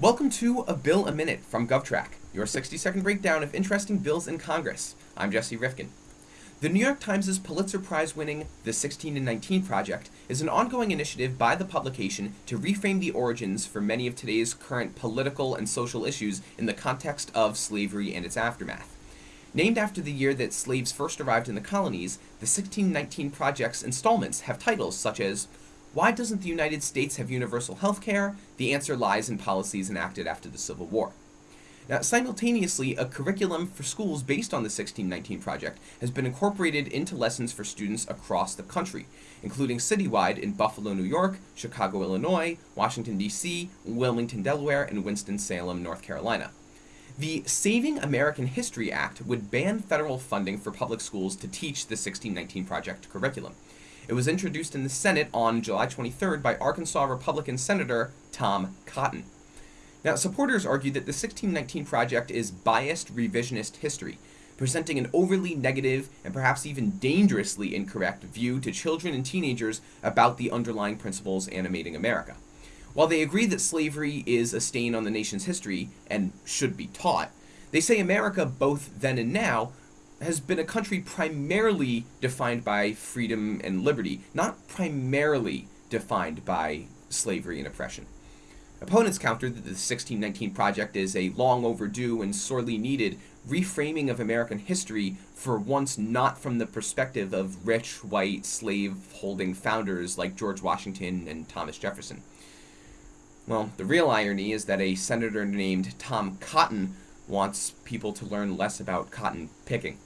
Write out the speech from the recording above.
Welcome to A Bill a Minute from GovTrack, your 60 second breakdown of interesting bills in Congress. I'm Jesse Rifkin. The New York Times' Pulitzer Prize winning The 16 and 19 Project is an ongoing initiative by the publication to reframe the origins for many of today's current political and social issues in the context of slavery and its aftermath. Named after the year that slaves first arrived in the colonies, the 1619 Project's installments have titles such as why doesn't the United States have universal health care? The answer lies in policies enacted after the Civil War. Now, simultaneously, a curriculum for schools based on the 1619 project has been incorporated into lessons for students across the country, including citywide in Buffalo, New York, Chicago, Illinois, Washington, D.C., Wilmington, Delaware, and Winston-Salem, North Carolina. The Saving American History Act would ban federal funding for public schools to teach the 1619 project curriculum. It was introduced in the Senate on July 23rd by Arkansas Republican Senator Tom Cotton. Now, supporters argue that the 1619 project is biased revisionist history, presenting an overly negative and perhaps even dangerously incorrect view to children and teenagers about the underlying principles animating America. While they agree that slavery is a stain on the nation's history and should be taught, they say America, both then and now, has been a country primarily defined by freedom and liberty, not primarily defined by slavery and oppression. Opponents counter that the 1619 Project is a long overdue and sorely needed reframing of American history for once not from the perspective of rich, white, slave holding founders like George Washington and Thomas Jefferson. Well, the real irony is that a senator named Tom Cotton wants people to learn less about cotton picking.